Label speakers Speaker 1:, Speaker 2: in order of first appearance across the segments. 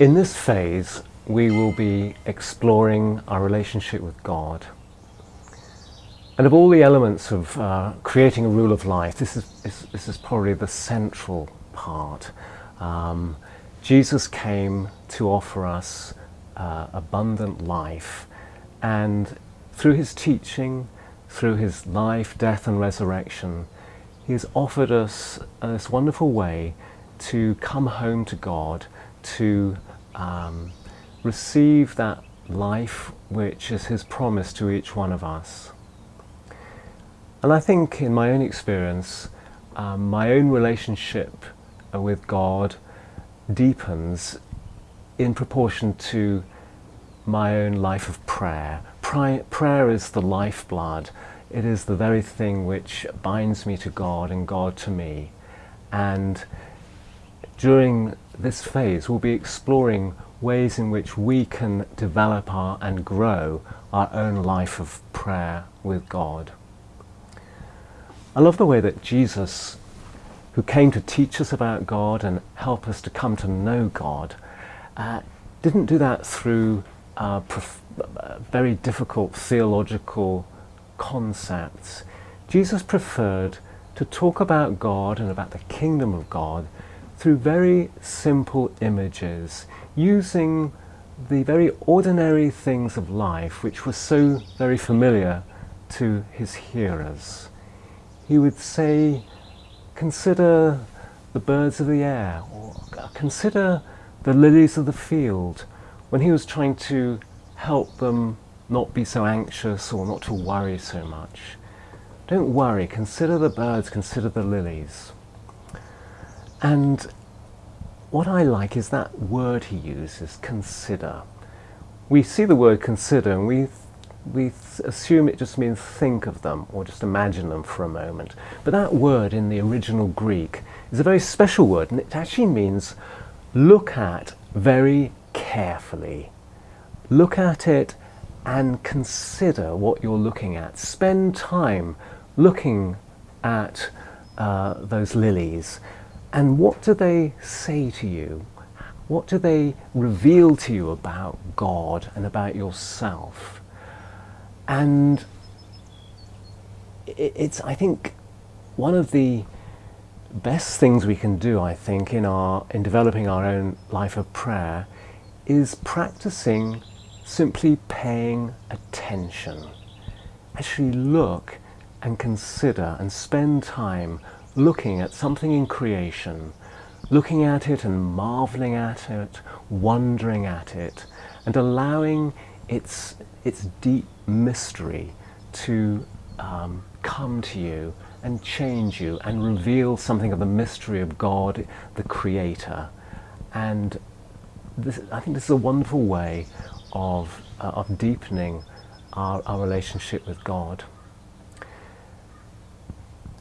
Speaker 1: In this phase, we will be exploring our relationship with God. And of all the elements of uh, creating a rule of life, this is, this, this is probably the central part. Um, Jesus came to offer us uh, abundant life, and through his teaching, through his life, death, and resurrection, he has offered us this wonderful way to come home to God, to um, receive that life which is his promise to each one of us. And I think in my own experience, um, my own relationship with God deepens in proportion to my own life of prayer. prayer is the lifeblood. It is the very thing which binds me to God and God to me. And during this phase, we'll be exploring ways in which we can develop our, and grow our own life of prayer with God. I love the way that Jesus, who came to teach us about God and help us to come to know God, uh, didn't do that through uh, very difficult theological concepts. Jesus preferred to talk about God and about the kingdom of God through very simple images, using the very ordinary things of life which were so very familiar to his hearers. He would say, consider the birds of the air, or consider the lilies of the field, when he was trying to help them not be so anxious or not to worry so much. Don't worry, consider the birds, consider the lilies. And what I like is that word he uses, consider. We see the word consider and we, we assume it just means think of them or just imagine them for a moment. But that word in the original Greek is a very special word and it actually means look at very carefully. Look at it and consider what you're looking at. Spend time looking at uh, those lilies and what do they say to you? What do they reveal to you about God and about yourself? And it's, I think, one of the best things we can do, I think, in, our, in developing our own life of prayer is practicing simply paying attention. Actually look and consider and spend time looking at something in creation, looking at it and marveling at it, wondering at it, and allowing its, its deep mystery to um, come to you and change you and reveal something of the mystery of God, the Creator. And this, I think this is a wonderful way of, uh, of deepening our, our relationship with God.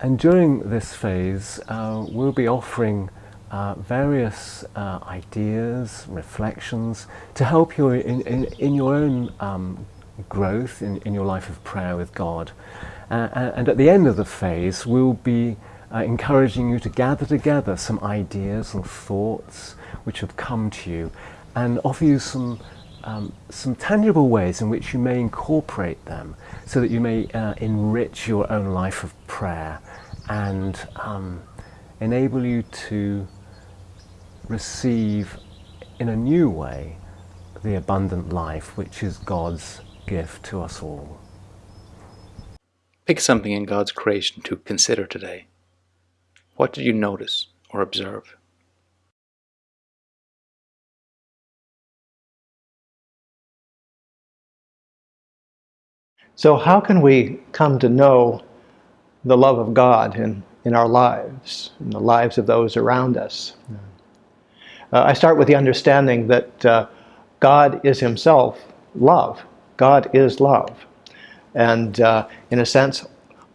Speaker 1: And during this phase, uh, we'll be offering uh, various uh, ideas, reflections to help you in, in, in your own um, growth in, in your life of prayer with God. Uh, and at the end of the phase, we'll be uh, encouraging you to gather together some ideas and thoughts which have come to you and offer you some um, some tangible ways in which you may incorporate them so that you may uh, enrich your own life of prayer and um, enable you to receive in a new way the abundant life which is God's gift to us all.
Speaker 2: Pick something in God's creation to consider today. What did you notice or observe?
Speaker 3: So how can we come to know the love of God in, in our lives, in the lives of those around us? Uh, I start with the understanding that uh, God is himself love. God is love. And uh, in a sense,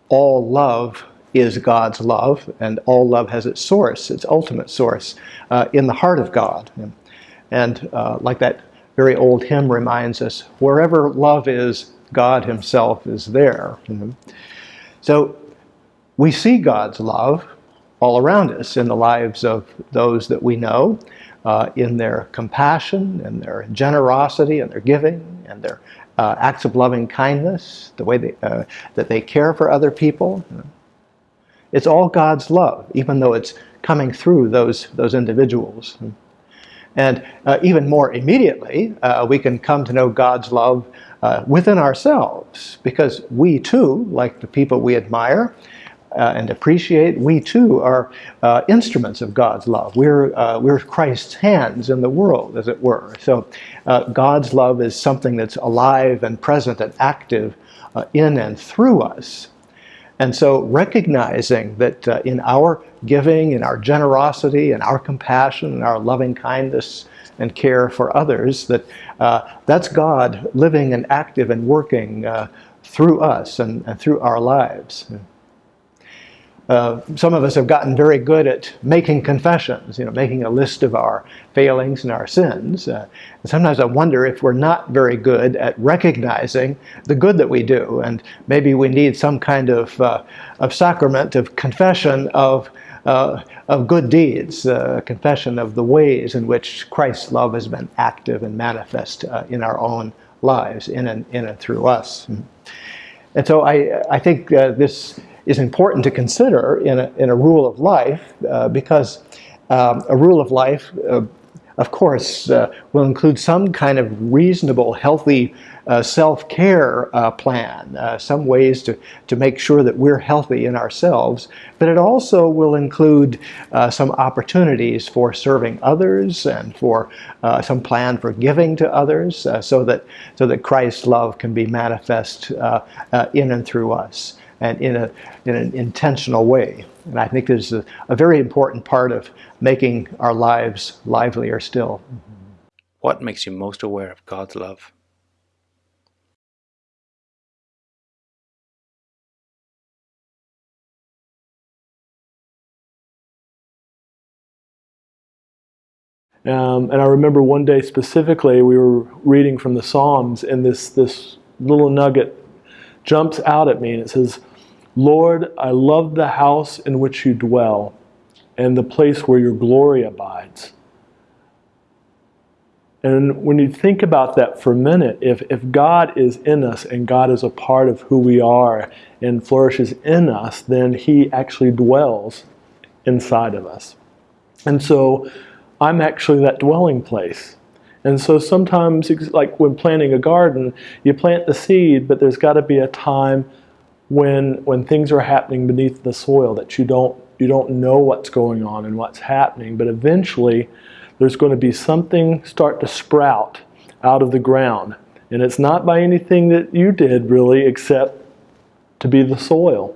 Speaker 3: all love is God's love, and all love has its source, its ultimate source, uh, in the heart of God. And uh, like that very old hymn reminds us, wherever love is, God himself is there. You know? So we see God's love all around us in the lives of those that we know. uh, in their compassion and their generosity and their giving and their uh, acts of loving kindness, the way they, uh, that they care for other people. It's all God's love, even though it's coming through those, those individuals. And uh, even more immediately, uh, we can come to know God's love uh, within ourselves because we too, like the people we admire, uh, and appreciate, we too are uh, instruments of God's love. We're, uh, we're Christ's hands in the world, as it were. So uh, God's love is something that's alive and present and active uh, in and through us. And so recognizing that uh, in our giving, in our generosity, in our compassion, in our loving kindness and care for others, that that's God living and active and working through us and, and through our lives. Uh, some of us have gotten very good at making confessions, you know, making a list of our failings and our sins. Uh, and sometimes I wonder if we're not very good at recognizing the good that we do, and maybe we need some kind of, uh, of sacrament of confession of, uh, of good deeds, uh, confession of the ways in which Christ's love has been active and manifest in our own lives, in and, in and through us. And so I, I think this is important to consider in a, in a rule of life uh, because um, a rule of life, uh, of course, uh, will include some kind of reasonable, healthy uh, self-care uh, plan, uh, some ways to, to make sure that we're healthy in ourselves, but it also will include some opportunities for serving others and for some plan for giving to others so, that, so that Christ's love can be manifest in and through us and in, a, in an intentional way. And I think this is a, a very important part of making our lives livelier still.
Speaker 2: What makes you most aware of God's love?
Speaker 4: Um, and I remember one day specifically, we were reading from the Psalms, and this this little nugget jumps out at me, and it says, Lord, I love the house in which you dwell and the place where your glory abides. And when you think about that for a minute, if, if God is in us and God is a part of who we are and flourishes in us, then He actually dwells inside of us. And so I'm actually that dwelling place. And so sometimes, like when planting a garden, you plant the seed, but there's got to be a time when when things are happening beneath the soil that you don't you don't know what's going on and what's happening but eventually there's going to be something start to sprout out of the ground. And it's not by anything that you did really except to be the soil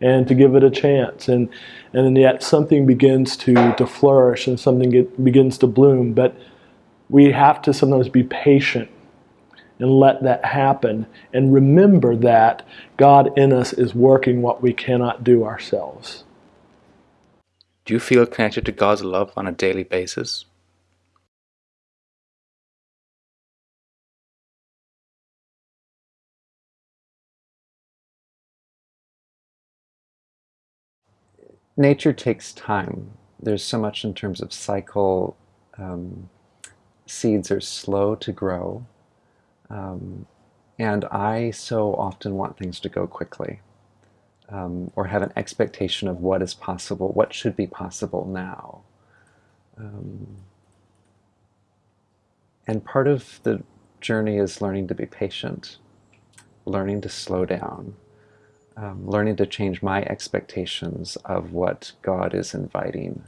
Speaker 4: and to give it a chance. And and then yet something begins to to flourish and something get, begins to bloom. But we have to sometimes be patient and let that happen and remember that God in us is working what we cannot do ourselves.
Speaker 2: Do you feel connected to God's love on a daily basis?
Speaker 5: Nature takes time. There's so much in terms of cycle. Um, seeds are slow to grow. Um, and I so often want things to go quickly um, or have an expectation of what is possible, what should be possible now. Um, and part of the journey is learning to be patient, learning to slow down, um, learning to change my expectations of what God is inviting.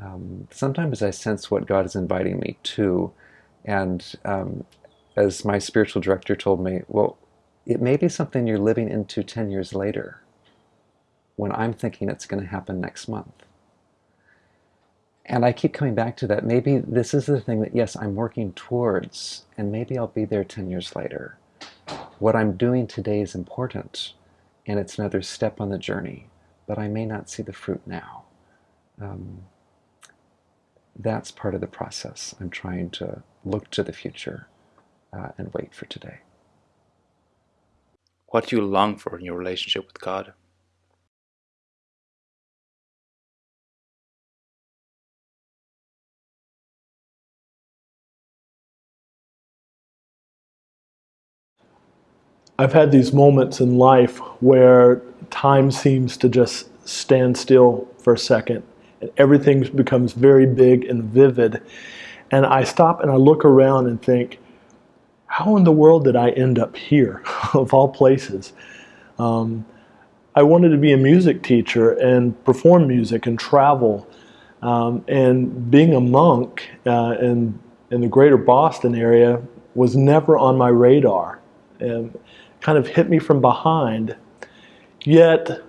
Speaker 5: Um, sometimes I sense what God is inviting me to, and um, as my spiritual director told me, well, it may be something you're living into 10 years later when I'm thinking it's going to happen next month. And I keep coming back to that. Maybe this is the thing that, yes, I'm working towards, and maybe I'll be there 10 years later. What I'm doing today is important, and it's another step on the journey, but I may not see the fruit now. Um, that's part of the process. I'm trying to look to the future uh, and wait for today.
Speaker 2: What do you long for in your relationship with God?
Speaker 4: I've had these moments in life where time seems to just stand still for a second everything becomes very big and vivid. And I stop and I look around and think, how in the world did I end up here, of all places? Um, I wanted to be a music teacher and perform music and travel. Um, and being a monk uh, in, in the greater Boston area was never on my radar. And kind of hit me from behind. Yet,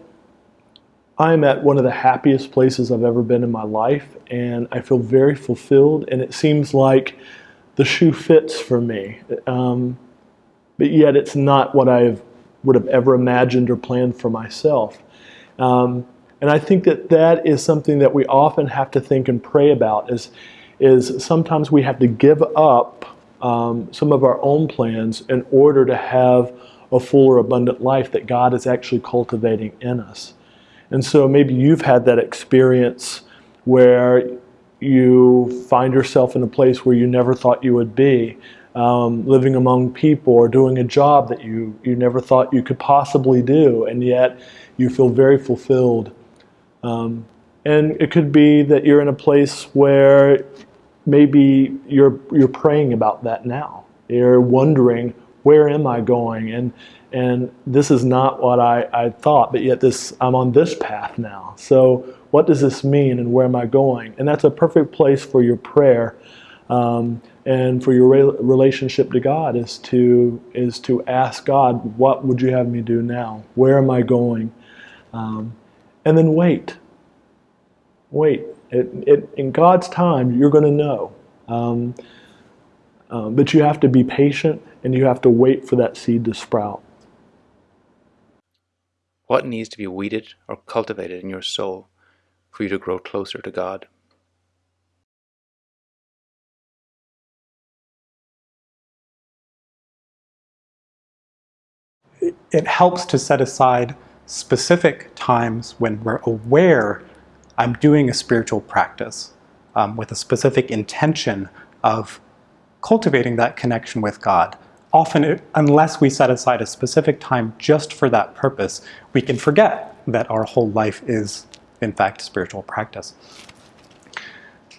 Speaker 4: I'm at one of the happiest places I've ever been in my life, and I feel very fulfilled, and it seems like the shoe fits for me. Um, but yet, it's not what I would have ever imagined or planned for myself. Um, and I think that that is something that we often have to think and pray about is, is sometimes we have to give up um, some of our own plans in order to have a fuller, abundant life that God is actually cultivating in us. And so maybe you've had that experience where you find yourself in a place where you never thought you would be, um, living among people or doing a job that you, you never thought you could possibly do, and yet you feel very fulfilled. Um, and it could be that you're in a place where maybe you're, you're praying about that now. You're wondering, where am I going? And and this is not what I, I thought, but yet this I'm on this path now. So what does this mean, and where am I going? And that's a perfect place for your prayer, um, and for your re- relationship to God is to is to ask God, what would you have me do now? Where am I going? Um, and then wait. Wait. It, it, in God's time, you're going to know. Um, um, but you have to be patient and you have to wait for that seed to sprout.
Speaker 2: What needs to be weeded or cultivated in your soul for you to grow closer to God?
Speaker 6: It helps to set aside specific times when we're aware I'm doing a spiritual practice um, with a specific intention of cultivating that connection with God often, unless we set aside a specific time just for that purpose, we can forget that our whole life is, in fact, spiritual practice.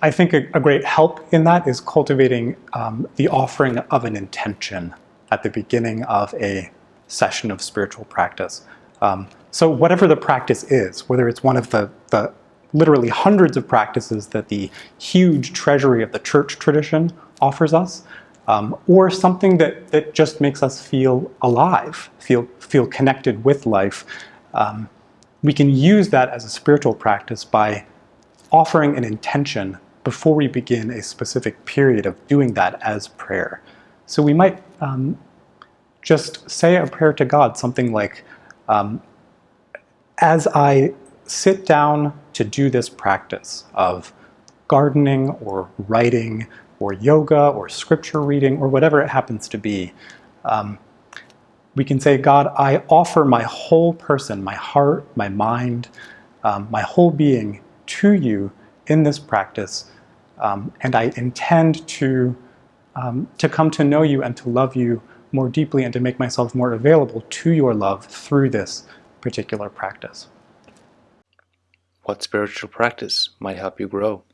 Speaker 6: I think a, a great help in that is cultivating um, the offering of an intention at the beginning of a session of spiritual practice. Um, so whatever the practice is, whether it's one of the, the literally hundreds of practices that the huge treasury of the church tradition offers us, um, or something that, that just makes us feel alive, feel, feel connected with life. Um, we can use that as a spiritual practice by offering an intention before we begin a specific period of doing that as prayer. So we might um, just say a prayer to God, something like, um, as I sit down to do this practice of gardening or writing or yoga or scripture reading or whatever it happens to be, um, we can say, God, I offer my whole person, my heart, my mind, um, my whole being to you in this practice, um, and I intend to, um, to come to know you and to love you more deeply and to make myself more available to your love through this particular practice.
Speaker 2: What spiritual practice might help you grow?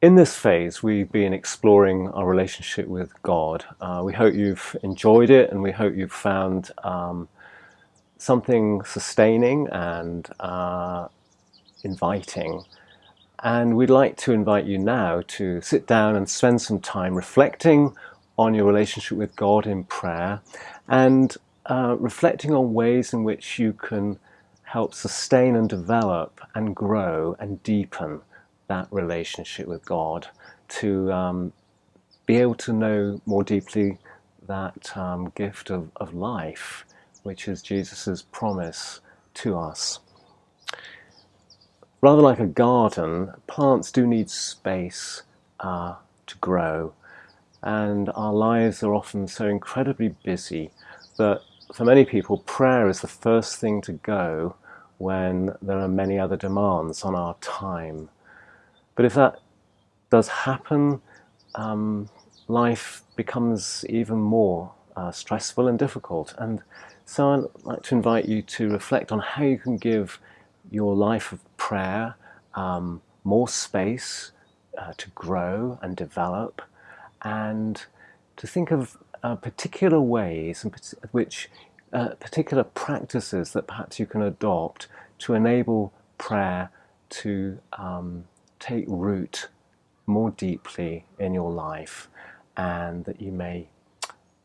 Speaker 1: In this phase, we've been exploring our relationship with God. Uh, we hope you've enjoyed it and we hope you've found um, something sustaining and uh, inviting. And we'd like to invite you now to sit down and spend some time reflecting on your relationship with God in prayer and uh, reflecting on ways in which you can help sustain and develop and grow and deepen that relationship with God, to um, be able to know more deeply that um, gift of, of life, which is Jesus' promise to us. Rather like a garden, plants do need space uh, to grow, and our lives are often so incredibly busy that for many people, prayer is the first thing to go when there are many other demands on our time. But if that does happen, um, life becomes even more uh, stressful and difficult. And so I'd like to invite you to reflect on how you can give your life of prayer um, more space uh, to grow and develop, and to think of uh, particular ways in which uh, particular practices that perhaps you can adopt to enable prayer to um, take root more deeply in your life and that you may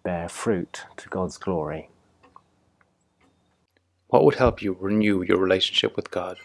Speaker 1: bear fruit to God's glory.
Speaker 2: What would help you renew your relationship with God?